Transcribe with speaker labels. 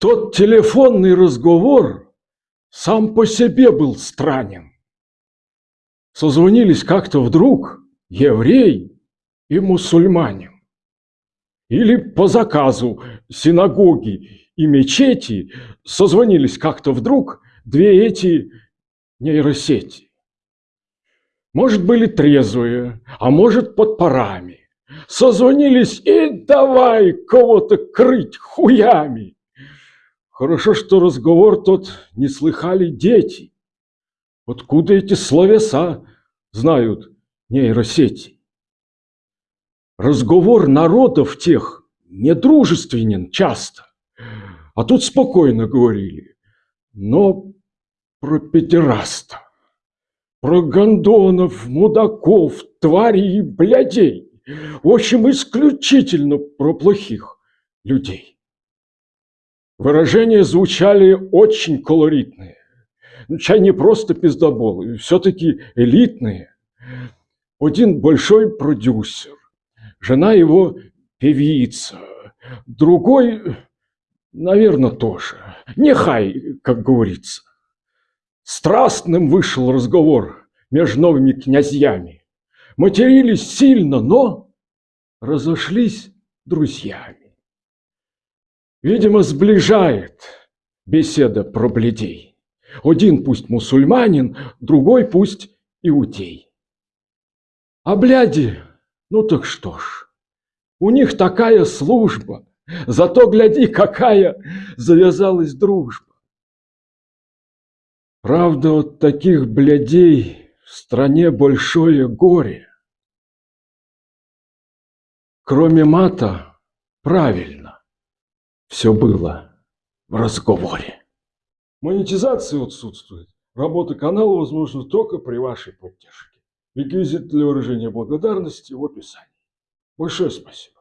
Speaker 1: Тот телефонный разговор сам по себе был странен. Созвонились как-то вдруг еврей и мусульманин. Или по заказу синагоги и мечети созвонились как-то вдруг две эти нейросети. Может, были трезвые, а может, под парами. Созвонились и давай кого-то крыть хуями. Хорошо, что разговор тот не слыхали дети. Откуда эти словеса знают нейросети? Разговор народов тех недружественен часто. А тут спокойно говорили. Но про педераста, про гондонов, мудаков, тварей и блядей. В общем, исключительно про плохих людей. Выражения звучали очень колоритные. Ну, чай не просто пиздоболы, все-таки элитные. Один большой продюсер, жена его певица, другой, наверное, тоже. Нехай, как говорится. Страстным вышел разговор между новыми князьями. Матерились сильно, но разошлись друзьями. Видимо, сближает беседа про бледей. Один пусть мусульманин, другой пусть иудей. А бляди, ну так что ж, у них такая служба, зато гляди, какая завязалась дружба. Правда, от таких блядей в стране большое горе. Кроме мата, правильно, все было в разговоре. Монетизация отсутствует. Работа канала возможна только при вашей поддержке. Реквизит для выражения благодарности в описании. Большое спасибо.